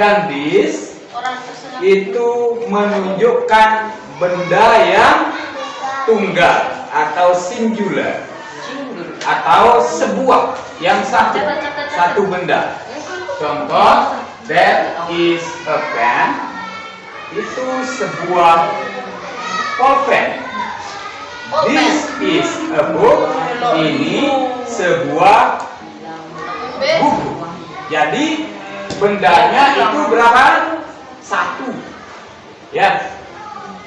dan tersenang. itu menunjukkan benda yang tunggal atau singular atau sebuah yang satu satu benda. Contoh, that is a pen. Itu sebuah pulpen. This is a book. Ini sebuah buku. Jadi bendanya itu berapa? Satu. Ya,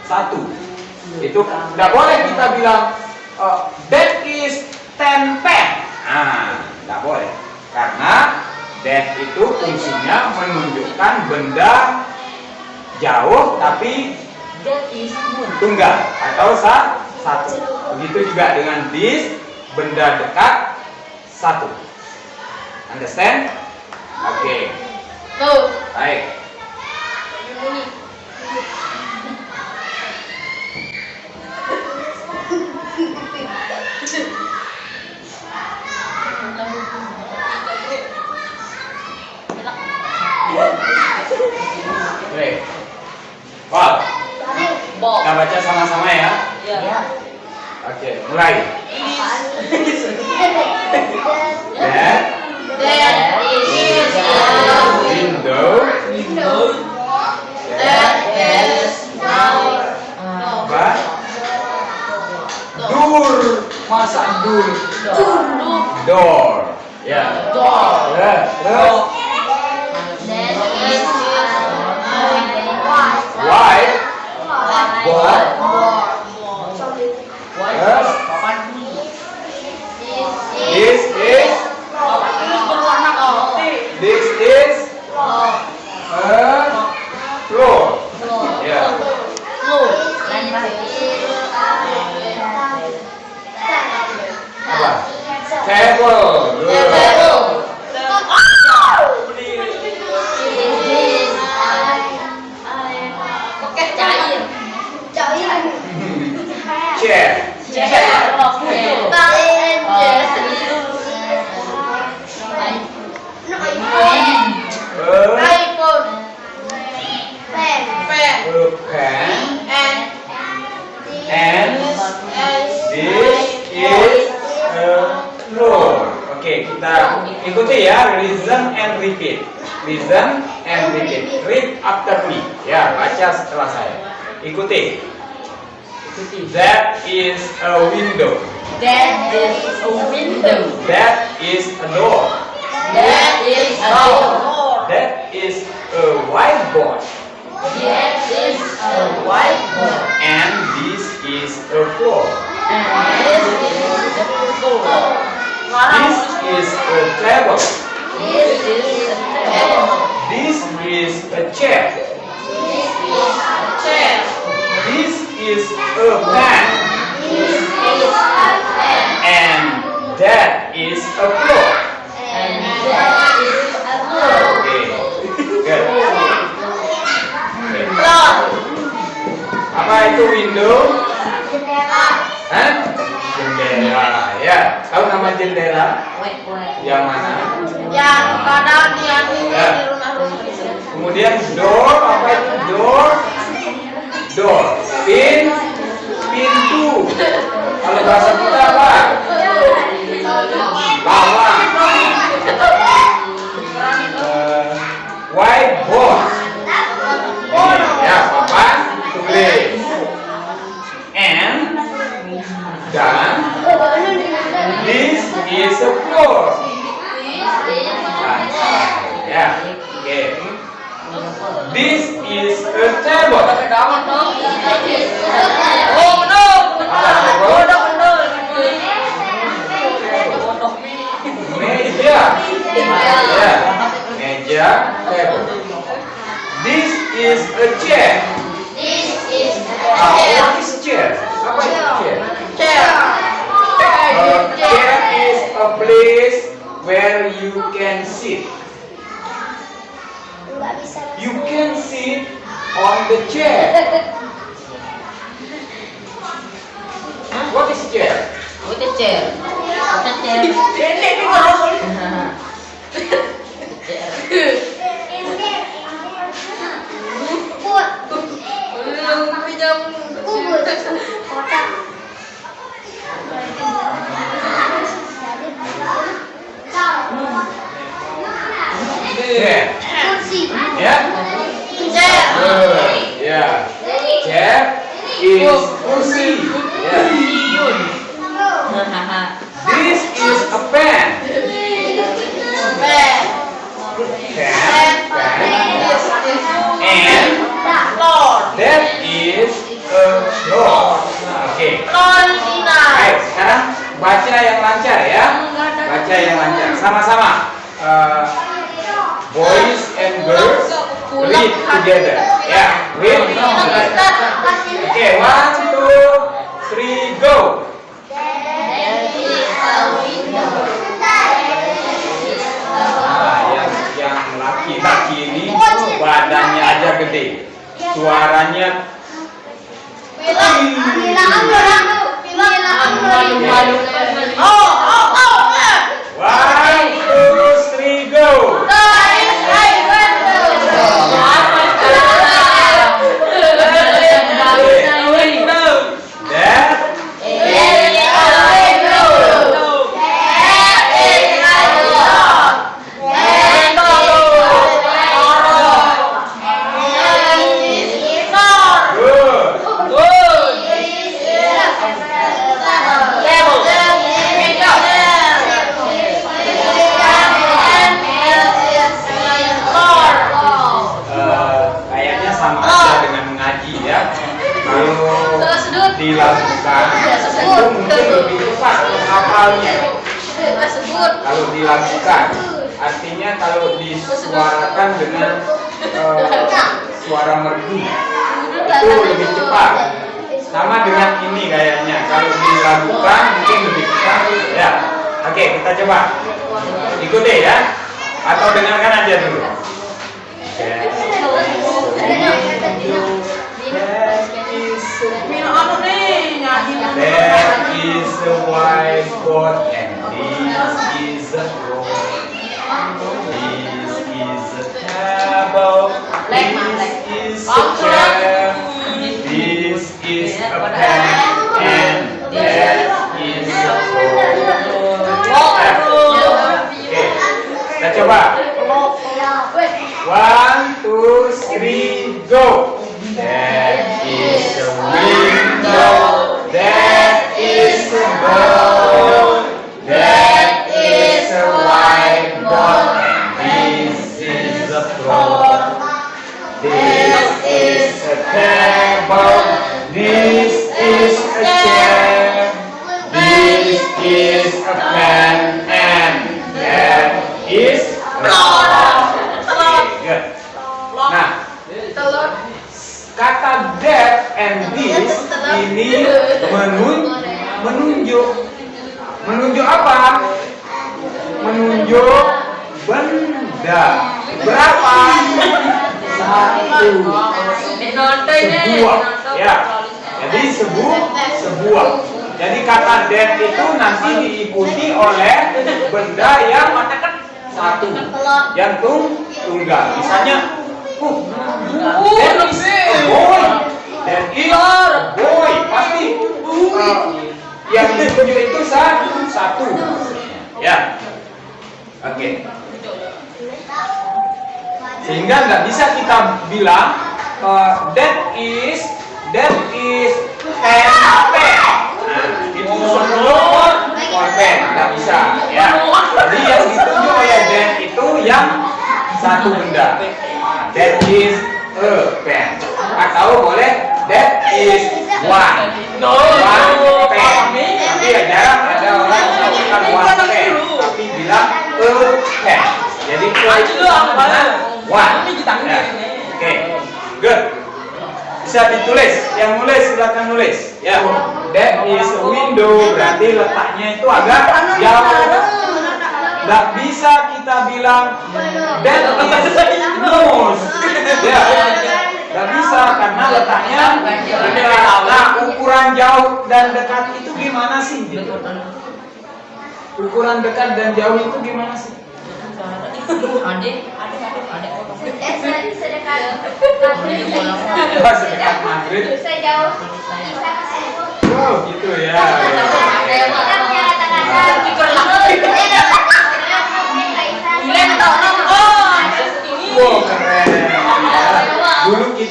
satu. Itu tidak boleh kita bilang uh, that is ten pen. Nah, tidak boleh. Karena that itu fungsinya menunjukkan benda jauh tapi tunggal atau sa satu. Begitu juga dengan this benda dekat satu. Understand? Oke, Tuh. baik. Wow, kita baca sama-sama ya. Ya. Oke, mulai. Masa dur? Door. Ya. Door. Ya, terus Table. Good. Chair. A, a pen. And this is a floor. Oke, kita ikuti ya. Listen and repeat. Listen and repeat. Read after me. Ya, baca setelah saya. Ikuti. That is a window. That is a window. That is a door. A table. This is a table. This is a chair. This is a chair. This is a pen. This is a pen. And that is a floor. You can sit. You can sit on the chair. What is chair? What is chair? What is chair? chair. Suaranya Oh, oh, oh. one, two, three, go. That good. Eh, kayaknya sama aja dengan mengaji ya. Kalau dilakukan itu mungkin lebih cepat hafalnya. Kalau dilakukan, artinya kalau disuarakan dengan eh, suara merdu itu cepat. Sama dengan ini kayaknya. Kalau dilakukan mungkin lebih cepat. Ya, oke kita coba. Ikuti ya. Atau dengarkan aja dulu. There is a whiteboard and this is a ini menun menunjuk menunjuk apa? Menunjuk benda. Berapa? Satu. Sebuah. Ya. Jadi sebuah sebuah. Jadi kata that itu nanti diikuti oleh benda yang satu, yang tung tunggal. Misalnya, uh. That is a boy. Pasti yang ditunjuk itu sa- satu. Ya. Oke. Sehingga nggak bisa kita bilang uh, that is that is pen pen. Nah, itu semua pen nggak bisa ya. Jadi yang ditunjuk oleh that itu yang satu benda. That is a pen. Atau boleh that is one. One pen. Tapi ya jarang ada orang yang mengatakan one tapi bilang pen. Jadi artinya one. Ya. Oke, good. Bisa ditulis, yang nulis silakan nulis. Ya, that is a window berarti letaknya itu agak jauh. Nggak bisa kita bilang that is nose. Ya, nggak bisa karena letaknya. Nah, ukuran jauh dan dekat itu gimana sih? Ukuran dekat dan jauh itu gimana sih? Pas dekat Madrid. Wow, gitu ya.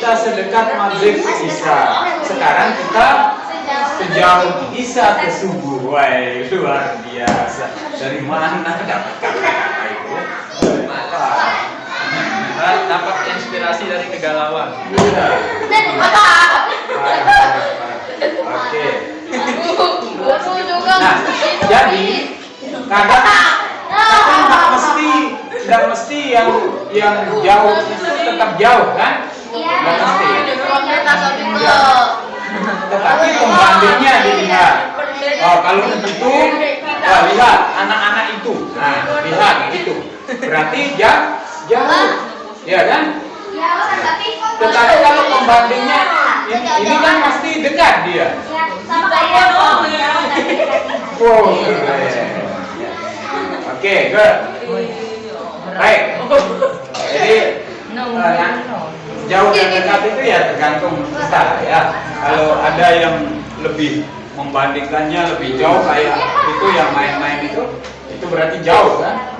Sholat maghrib isya. Sekarang kita sejauh isya ke subuh. Wah, luar biasa. Dari mana dapat kata-kata itu? Kita dapat inspirasi dari kegalauan. Iya. Oke. Nah, jadi kadang kadang nggak mesti nggak mesti yang yang jauh itu tetap jauh kan? Tetapi pembandingnya dilihat. Oh, kalau begitu, wah, lihat anak-anak itu. Nah, lihat itu. Berarti jauh, jauh, ya kan? Tetapi kalau pembandingnya ini, ini kan pasti dekat dia. Wow. Oke, good. Baik. Jauh dan dekat itu ya tergantung kita ya. Kalau ada yang lebih membandingkannya lebih jauh kayak itu yang main-main itu, itu berarti jauh kan?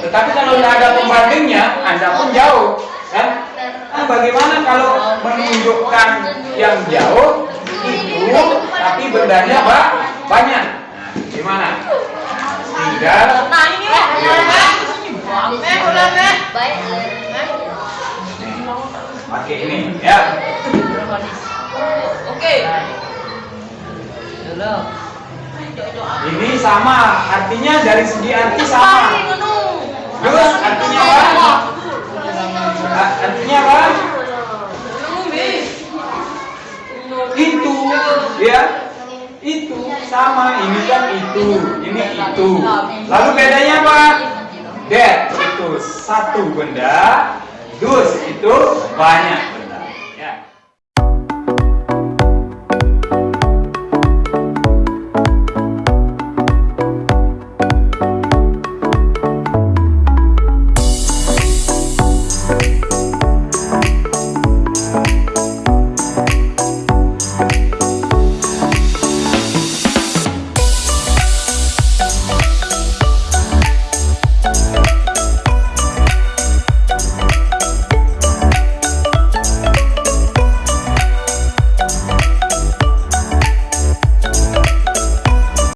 Tetapi kalau tidak ada pembandingnya, anda pun jauh kan? Nah, bagaimana kalau menunjukkan yang jauh itu tapi bendanya ba banyak? Nah, gimana? Tinggal ya. Oke. Ini sama, artinya dari segi arti sama. Terus artinya apa? Artinya apa? Itu, ya. Itu sama, ini kan itu, ini itu. Lalu bedanya apa? That itu satu benda, dus itu banyak.